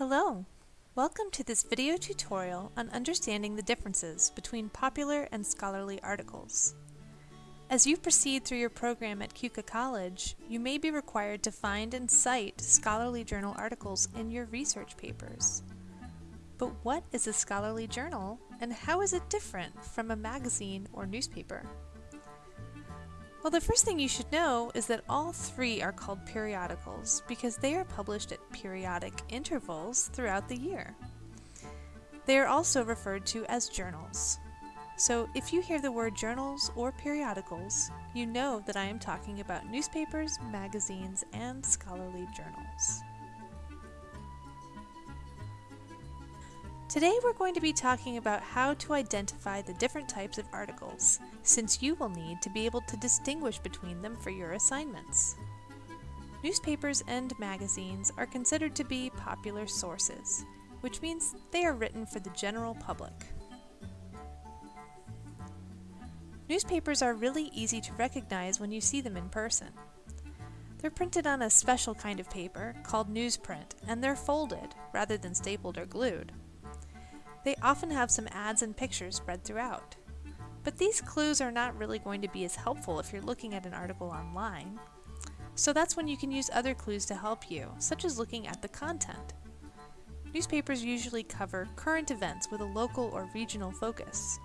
Hello! Welcome to this video tutorial on understanding the differences between popular and scholarly articles. As you proceed through your program at Keuka College, you may be required to find and cite scholarly journal articles in your research papers. But what is a scholarly journal, and how is it different from a magazine or newspaper? Well, the first thing you should know is that all three are called periodicals because they are published at periodic intervals throughout the year. They are also referred to as journals. So if you hear the word journals or periodicals, you know that I am talking about newspapers, magazines, and scholarly journals. Today we're going to be talking about how to identify the different types of articles, since you will need to be able to distinguish between them for your assignments. Newspapers and magazines are considered to be popular sources, which means they are written for the general public. Newspapers are really easy to recognize when you see them in person. They're printed on a special kind of paper called newsprint, and they're folded rather than stapled or glued. They often have some ads and pictures spread throughout. But these clues are not really going to be as helpful if you're looking at an article online. So that's when you can use other clues to help you, such as looking at the content. Newspapers usually cover current events with a local or regional focus.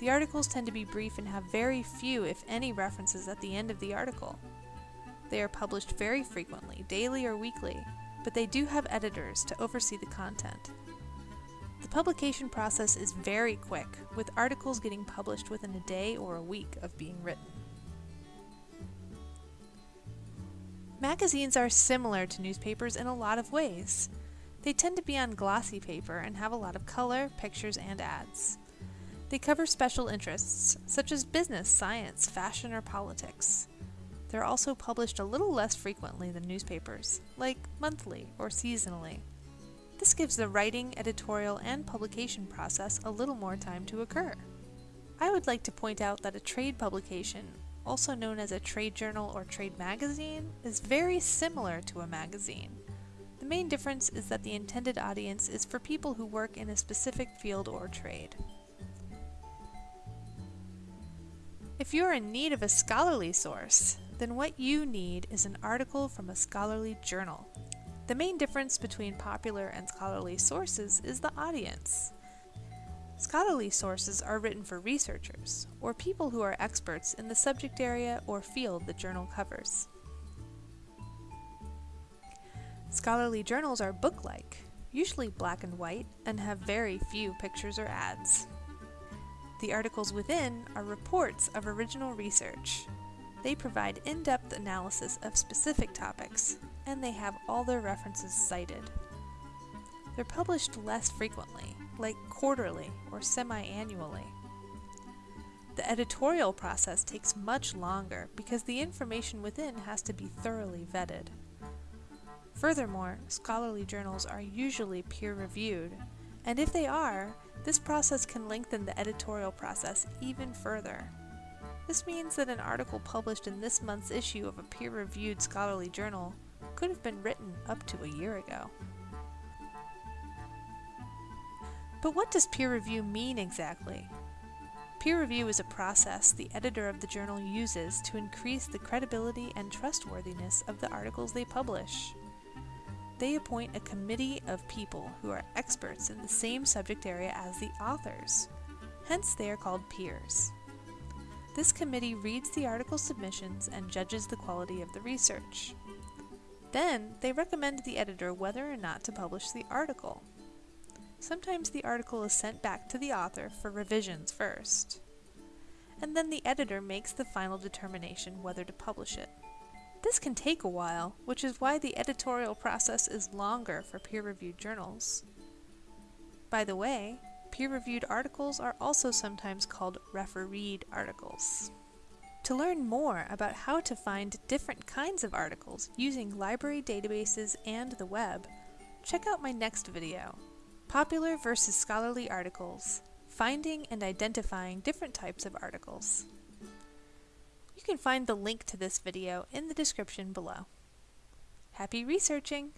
The articles tend to be brief and have very few, if any, references at the end of the article. They are published very frequently, daily or weekly, but they do have editors to oversee the content. The publication process is very quick, with articles getting published within a day or a week of being written. Magazines are similar to newspapers in a lot of ways. They tend to be on glossy paper and have a lot of color, pictures, and ads. They cover special interests, such as business, science, fashion, or politics. They're also published a little less frequently than newspapers, like monthly or seasonally. This gives the writing, editorial, and publication process a little more time to occur. I would like to point out that a trade publication, also known as a trade journal or trade magazine, is very similar to a magazine. The main difference is that the intended audience is for people who work in a specific field or trade. If you're in need of a scholarly source, then what you need is an article from a scholarly journal. The main difference between popular and scholarly sources is the audience. Scholarly sources are written for researchers, or people who are experts in the subject area or field the journal covers. Scholarly journals are book-like, usually black and white, and have very few pictures or ads. The articles within are reports of original research. They provide in-depth analysis of specific topics, and they have all their references cited. They're published less frequently, like quarterly or semi-annually. The editorial process takes much longer because the information within has to be thoroughly vetted. Furthermore, scholarly journals are usually peer-reviewed, and if they are, this process can lengthen the editorial process even further. This means that an article published in this month's issue of a peer-reviewed scholarly journal could have been written up to a year ago. But what does peer review mean exactly? Peer review is a process the editor of the journal uses to increase the credibility and trustworthiness of the articles they publish. They appoint a committee of people who are experts in the same subject area as the authors. Hence, they are called peers. This committee reads the article submissions and judges the quality of the research. Then, they recommend the editor whether or not to publish the article. Sometimes the article is sent back to the author for revisions first. And then the editor makes the final determination whether to publish it. This can take a while, which is why the editorial process is longer for peer-reviewed journals. By the way, peer-reviewed articles are also sometimes called refereed articles. To learn more about how to find different kinds of articles using library databases and the web, check out my next video, Popular versus Scholarly Articles, Finding and Identifying Different Types of Articles. You can find the link to this video in the description below. Happy researching!